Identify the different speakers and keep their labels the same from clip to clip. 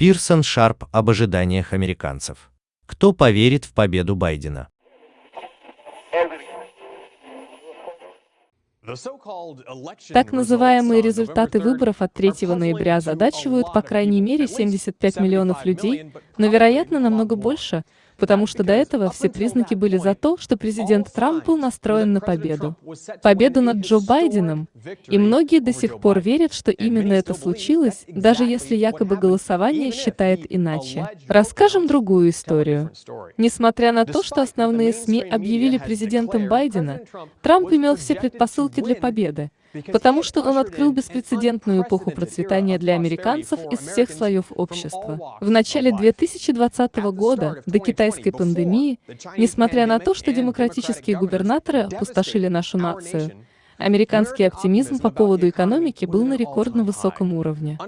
Speaker 1: Пирсон Шарп об ожиданиях американцев. Кто поверит в победу Байдена?
Speaker 2: Так называемые результаты выборов от 3 ноября озадачивают по крайней мере 75 миллионов людей, но, вероятно, намного больше, потому что до этого все признаки были за то, что президент Трамп был настроен на победу. Победу над Джо Байденом. И многие до сих пор верят, что именно это случилось, даже если якобы голосование считает иначе. Расскажем другую историю. Несмотря на то, что основные СМИ объявили президентом Байдена, Трамп имел все предпосылки для победы потому что он открыл беспрецедентную эпоху процветания для американцев из всех слоев общества. В начале 2020 года, до китайской пандемии, несмотря на то, что демократические губернаторы опустошили нашу нацию, Американский оптимизм по поводу экономики был на рекордно высоком уровне.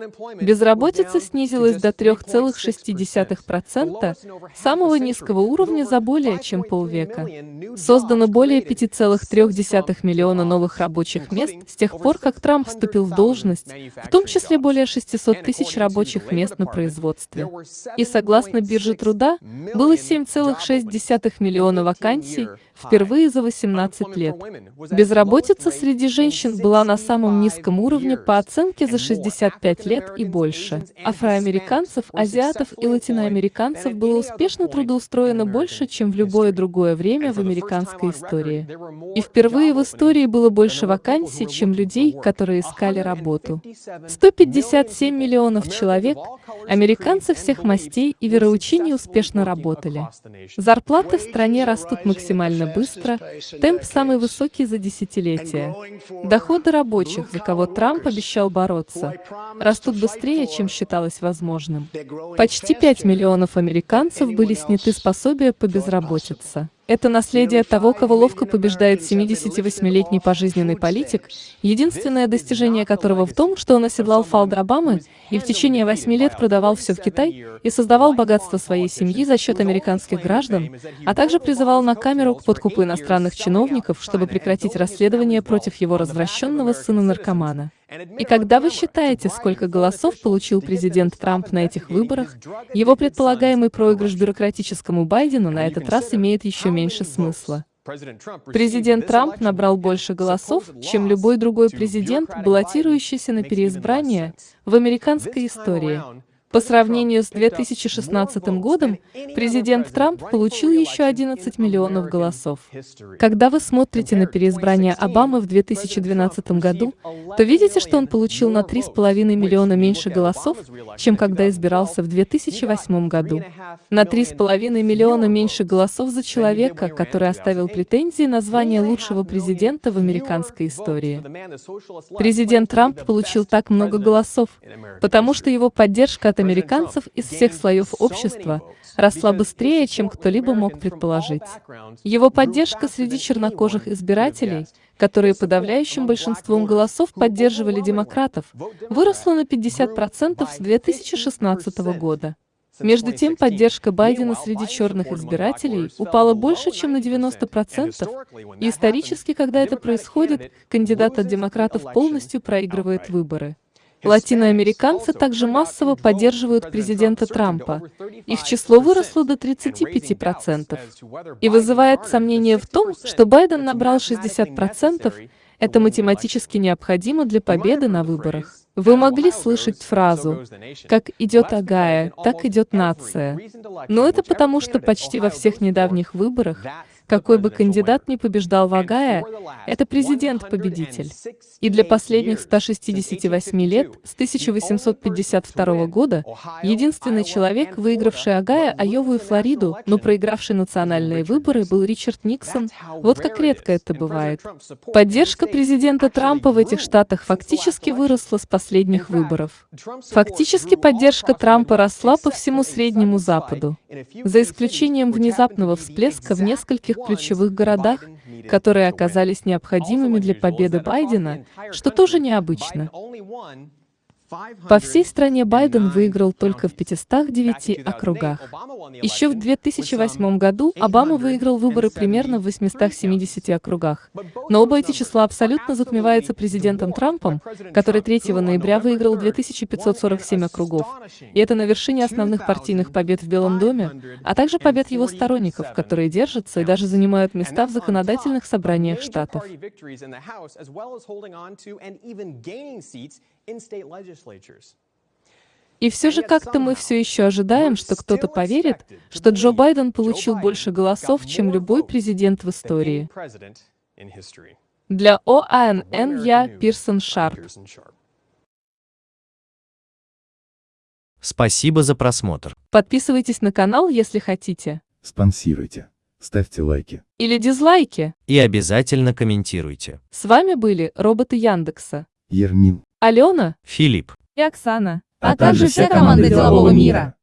Speaker 2: Безработица снизилась до 3,6%, самого низкого уровня за более чем полвека. Создано более 5,3 миллиона новых рабочих мест с тех пор, как Трамп вступил в должность, в том числе более 600 тысяч рабочих мест на производстве. И согласно бирже труда, было 7,6 миллиона вакансий, впервые за 18 лет. Безработица среди женщин была на самом низком уровне по оценке за 65 лет и больше. Афроамериканцев, азиатов и латиноамериканцев было успешно трудоустроено больше, чем в любое другое время в американской истории. И впервые в истории было больше вакансий, чем людей, которые искали работу. 157 миллионов человек, американцы всех мастей и вероучений успешно работали. Зарплаты в стране растут максимально быстро, темп самый высокий за десятилетия. Доходы рабочих, за кого Трамп обещал бороться, растут быстрее, чем считалось возможным. Почти 5 миллионов американцев были сняты с пособия по безработице. Это наследие того, кого ловко побеждает 78-летний пожизненный политик, единственное достижение которого в том, что он оседлал фалды Обамы и в течение восьми лет продавал все в Китай и создавал богатство своей семьи за счет американских граждан, а также призывал на камеру к подкупу иностранных чиновников, чтобы прекратить расследование против его развращенного сына-наркомана. И когда вы считаете, сколько голосов получил президент Трамп на этих выборах, его предполагаемый проигрыш бюрократическому Байдену на этот раз имеет еще меньше смысла. Президент Трамп набрал больше голосов, чем любой другой президент, баллотирующийся на переизбрание в американской истории. По сравнению с 2016 годом, президент Трамп получил еще 11 миллионов голосов. Когда вы смотрите на переизбрание Обамы в 2012 году, то видите, что он получил на 3,5 миллиона меньше голосов, чем когда избирался в 2008 году. На 3,5 миллиона меньше голосов за человека, который оставил претензии на звание лучшего президента в американской истории. Президент Трамп получил так много голосов, потому что его поддержка от американцев из всех слоев общества росла быстрее, чем кто-либо мог предположить. Его поддержка среди чернокожих избирателей, которые подавляющим большинством голосов поддерживали демократов, выросла на 50% с 2016 года. Между тем, поддержка Байдена среди черных избирателей упала больше, чем на 90%, и исторически, когда это происходит, кандидат от демократов полностью проигрывает выборы. Латиноамериканцы также массово поддерживают президента Трампа. Их число выросло до 35%. И вызывает сомнение в том, что Байден набрал 60%, это математически необходимо для победы на выборах. Вы могли слышать фразу «как идет Агая, так идет нация». Но это потому, что почти во всех недавних выборах какой бы кандидат ни побеждал в Огайо, это президент-победитель. И для последних 168 лет, с 1852 года, единственный человек, выигравший Огайо, Айову и Флориду, но проигравший национальные выборы, был Ричард Никсон. Вот как редко это бывает. Поддержка президента Трампа в этих штатах фактически выросла с последних выборов. Фактически поддержка Трампа росла по всему Среднему Западу, за исключением внезапного всплеска в нескольких ключевых городах, которые оказались необходимыми для победы Байдена, что тоже необычно. По всей стране Байден выиграл только в 509 округах. Еще в 2008 году Обама выиграл выборы примерно в 870 округах. Но оба эти числа абсолютно затмеваются президентом Трампом, который 3 ноября выиграл 2547 округов. И это на вершине основных партийных побед в Белом доме, а также побед его сторонников, которые держатся и даже занимают места в законодательных собраниях штатов. И все же как-то мы все еще ожидаем, что кто-то поверит, что Джо Байден получил больше голосов, чем любой президент в истории. Для ОАНН я Пирсон Шарп.
Speaker 1: Спасибо за просмотр.
Speaker 2: Подписывайтесь на канал, если хотите.
Speaker 3: Спонсируйте. Ставьте лайки.
Speaker 2: Или дизлайки.
Speaker 1: И обязательно комментируйте.
Speaker 2: С вами были роботы Яндекса.
Speaker 3: Ермин.
Speaker 2: Алена
Speaker 1: Филипп.
Speaker 2: и Оксана.
Speaker 4: а также вся команда делового мира.